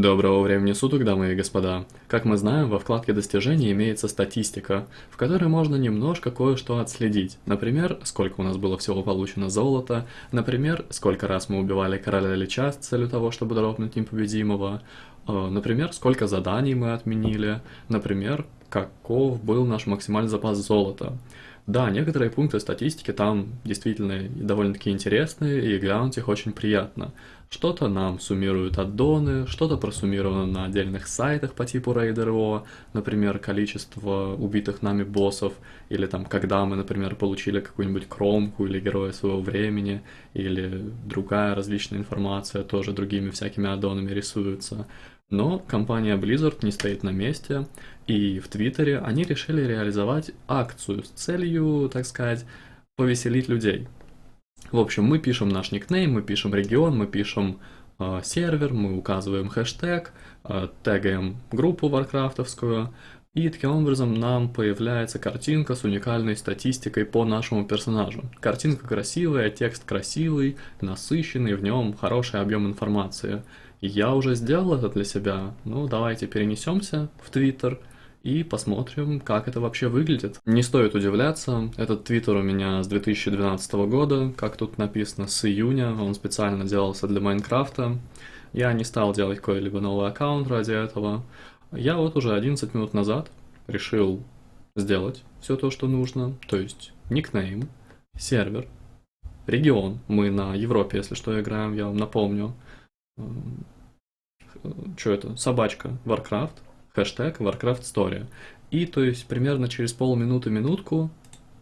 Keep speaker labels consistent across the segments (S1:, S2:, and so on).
S1: Доброго времени суток, дамы и господа. Как мы знаем, во вкладке достижений имеется статистика, в которой можно немножко кое-что отследить. Например, сколько у нас было всего получено золота, например, сколько раз мы убивали короля Лича с целью того, чтобы дропнуть непобедимого, э, например, сколько заданий мы отменили, например, каков был наш максимальный запас золота. Да, некоторые пункты статистики там действительно довольно-таки интересные, и глянуть их очень приятно. Что-то нам суммируют аддоны, что-то просуммировано на отдельных сайтах по типу Raider.io, например, количество убитых нами боссов, или там, когда мы, например, получили какую-нибудь кромку или героя своего времени, или другая различная информация тоже другими всякими аддонами рисуется. Но компания Blizzard не стоит на месте, и в Твиттере они решили реализовать акцию с целью, так сказать, повеселить людей. В общем, мы пишем наш никнейм, мы пишем регион, мы пишем э, сервер, мы указываем хэштег, э, тегаем группу варкрафтовскую, и таким образом нам появляется картинка с уникальной статистикой по нашему персонажу. Картинка красивая, текст красивый, насыщенный, в нем хороший объем информации. Я уже сделал это для себя, ну давайте перенесемся в Твиттер и посмотрим, как это вообще выглядит. Не стоит удивляться, этот твиттер у меня с 2012 года, как тут написано, с июня, он специально делался для Майнкрафта. Я не стал делать какой-либо новый аккаунт ради этого. Я вот уже 11 минут назад решил сделать все то, что нужно, то есть никнейм, сервер, регион, мы на Европе, если что, играем, я вам напомню, что это, собачка, Warcraft, хэштег Warcraft Story. И то есть примерно через полминуты-минутку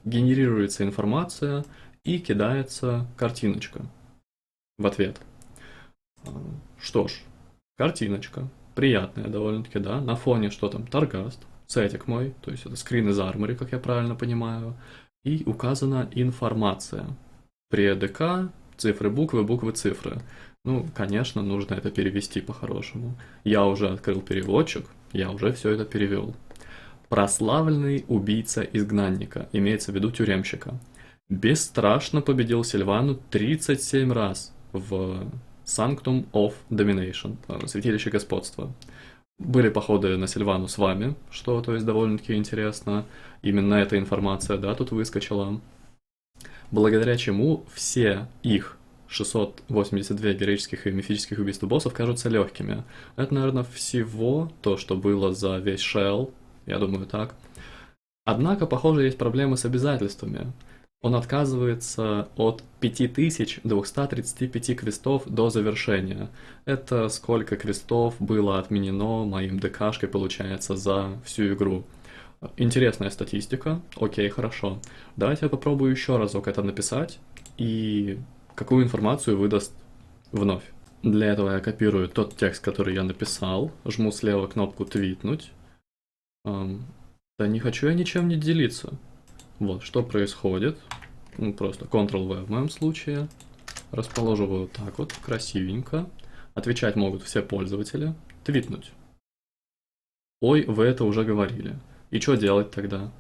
S1: генерируется информация и кидается картиночка в ответ. А, что ж, картиночка, приятная довольно-таки, да, на фоне что там, Таргаст, сетик мой, то есть это скрин из армори, как я правильно понимаю, и указана информация. При ДК цифры, буквы, буквы, цифры. Ну, конечно, нужно это перевести по-хорошему. Я уже открыл переводчик, я уже все это перевел. Прославленный убийца изгнанника, имеется в виду тюремщика, бесстрашно победил Сильвану 37 раз в Sanctum of Domination, э, Святилище Господства. Были походы на Сильвану с вами, что, то есть, довольно-таки интересно. Именно эта информация, да, тут выскочила. Благодаря чему все их 682 героических и мифических убийств боссов кажутся легкими. Это, наверное, всего то, что было за весь Shell, я думаю так. Однако, похоже, есть проблемы с обязательствами. Он отказывается от 5235 квестов до завершения. Это сколько квестов было отменено моим ДКшкой, получается, за всю игру. Интересная статистика. Окей, хорошо. Давайте я попробую еще разок это написать и какую информацию выдаст вновь. Для этого я копирую тот текст, который я написал, жму слева кнопку «Твитнуть». Да не хочу я ничем не делиться. Вот, что происходит. Ну, просто Ctrl-V в моем случае. Расположу вот так вот, красивенько. Отвечать могут все пользователи. Твитнуть. Ой, вы это уже говорили. И что делать тогда?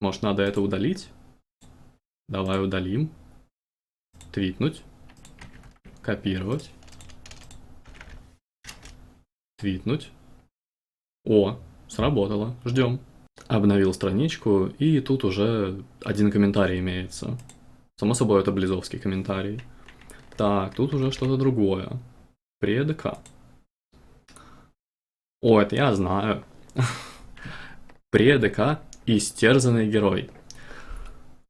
S1: Может, надо это удалить? Давай удалим твитнуть, копировать, твитнуть. О, сработало, ждем. Обновил страничку, и тут уже один комментарий имеется. Само собой, это близовский комментарий. Так, тут уже что-то другое. Предка. О, это я знаю. Предка истерзанный герой.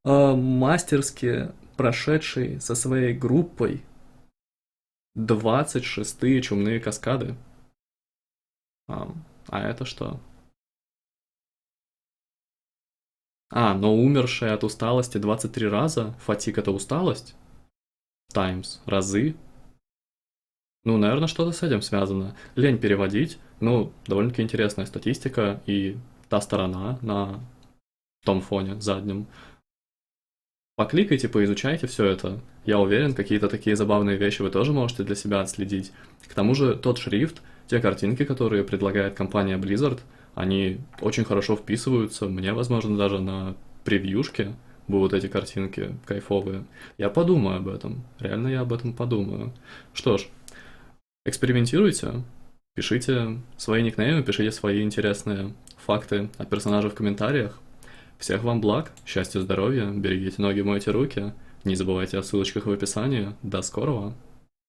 S1: Э, мастерски прошедший со своей группой 26-е чумные каскады. А, а это что? А, но умершая от усталости 23 раза. Фатик это усталость? Таймс. Разы. Ну, наверное, что-то с этим связано. Лень переводить. Ну, довольно-таки интересная статистика. И та сторона на том фоне заднем Покликайте, поизучайте все это. Я уверен, какие-то такие забавные вещи вы тоже можете для себя отследить. К тому же тот шрифт, те картинки, которые предлагает компания Blizzard, они очень хорошо вписываются. Мне, возможно, даже на превьюшке будут эти картинки кайфовые. Я подумаю об этом. Реально я об этом подумаю. Что ж, Экспериментируйте, пишите свои никнеймы, пишите свои интересные факты от персонажей в комментариях. Всех вам благ, счастья, здоровья, берегите ноги, мойте руки. Не забывайте о ссылочках в описании. До скорого!